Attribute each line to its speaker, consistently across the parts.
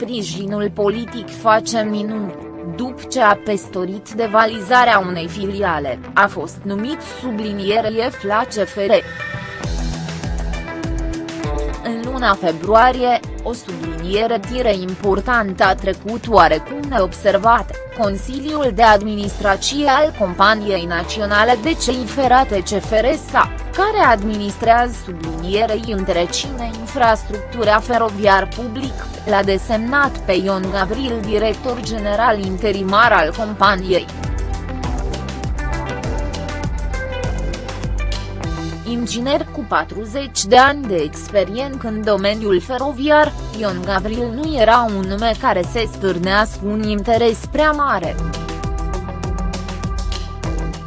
Speaker 1: sprijinul politic face minuni, după ce a pestorit devalizarea unei filiale, a fost numit subliniere la CFR. În luna februarie, o subliniere tire importantă a trecut oarecum neobservată, Consiliul de Administrație al Companiei Naționale de Cei Ferate CFRSA, care administrează sublinierei întrecine infrastructura feroviar public, l-a desemnat pe Ion Gavril director general interimar al companiei. inginer cu 40 de ani de experiență în domeniul feroviar, Ion Gavril nu era un nume care se stârnească un interes prea mare.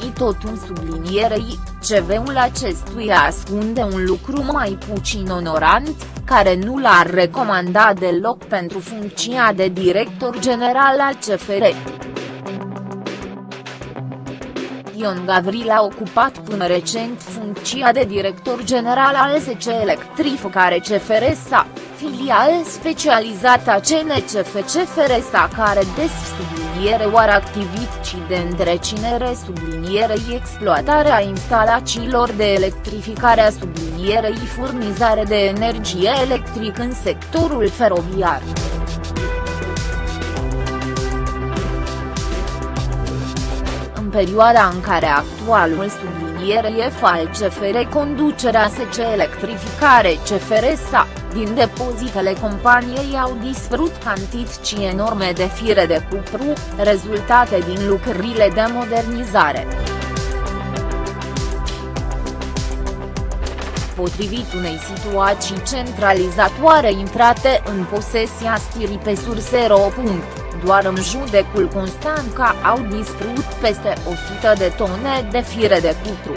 Speaker 1: I tot un sublinierei, CV-ul acestuia ascunde un lucru mai puțin onorant, care nu l-ar recomanda deloc pentru funcția de director general al CFR. Ion Gavril a ocupat până recent funcția de director general al SC Electrificare CFRSA, filial specializată a CNCF CFRSA care des subliniere oare activități de întrecinere sublinierei exploatarea instalațiilor de electrificare a sublinierei furnizare de energie electrică în sectorul feroviar. Perioada în care actualul subliniere e al CFR conducerea SC Electrificare CFR-SA, din depozitele companiei au dispărut cantități enorme de fire de cupru, rezultate din lucrările de modernizare. Potrivit unei situații centralizatoare intrate în posesia stirii pe surse.ro doar în judecul Constanța au distrus peste 100 de tone de fire de cupru.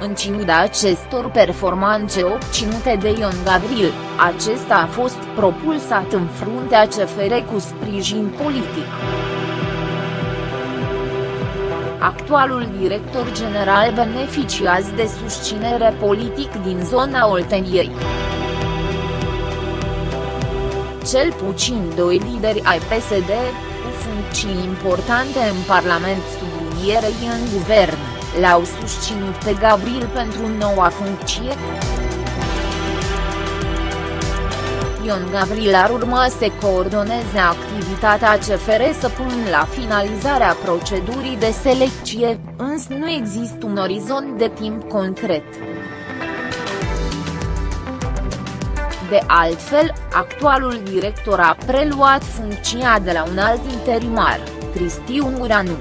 Speaker 1: În ciuda acestor performanțe obținute de Ion Gavril, acesta a fost propulsat în fruntea CFR cu sprijin politic. Actualul director general beneficiază de susținere politic din zona Olteniei cel puțin doi lideri ai PSD, cu funcții importante în Parlament sublinierei în guvern, l-au susținut pe Gavril pentru noua funcție. Ion Gavril ar urma să coordoneze activitatea CFR să pun la finalizarea procedurii de selecție, însă nu există un orizont de timp concret. De altfel, actualul director a preluat funcția de la un alt interimar, Cristi Unguranu.